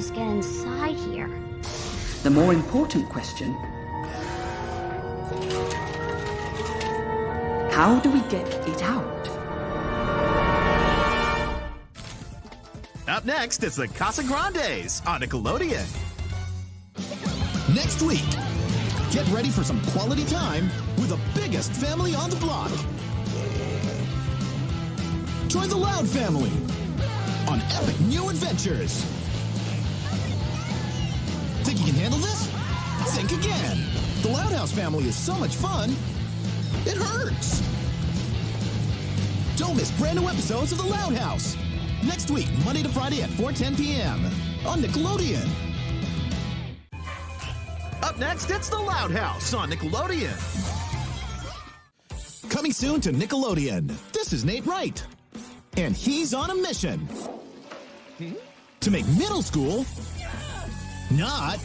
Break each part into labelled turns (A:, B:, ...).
A: guys get inside here?
B: The more important question how do we get it out?
C: Up next, is the Casagrandes on Nickelodeon.
D: Next week, get ready for some quality time with the biggest family on the block. Join the Loud family on epic new adventures. Think you can handle this? Think again. The Loud House family is so much fun, it hurts. Don't miss brand new episodes of The Loud House. Next week, Monday to Friday at 4:10 p.m. on Nickelodeon.
C: Up next, it's the Loud House on Nickelodeon.
D: Coming soon to Nickelodeon. This is Nate Wright. And he's on a mission to make middle school not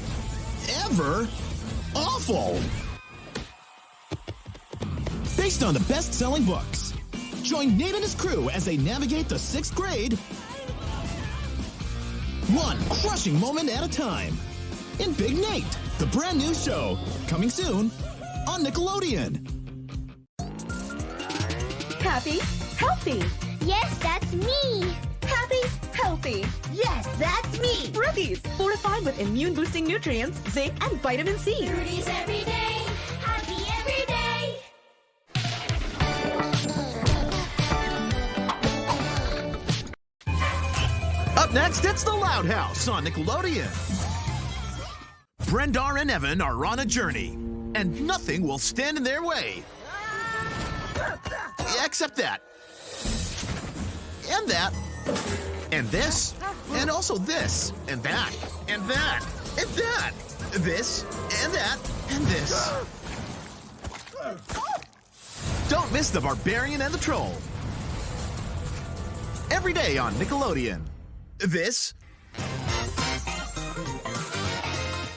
D: ever awful. Based on the best selling books. Join Nate and his crew as they navigate the sixth grade one crushing moment at a time. In Big Nate, the brand new show, coming soon on Nickelodeon.
E: Happy, healthy.
A: Yes, that's me.
E: Happy, healthy.
F: Yes, that's me.
E: Ruthie's, fortified with immune-boosting nutrients, zinc, and vitamin C.
A: Rudy's every day. Happy every day.
C: Up next, it's the Loud House on Nickelodeon. Brendar and Evan are on a journey, and nothing will stand in their way. Except that. And that. And this. And also this. And that. And that. And that. This. And that. And this. Don't miss the Barbarian and the Troll. Every day on Nickelodeon. This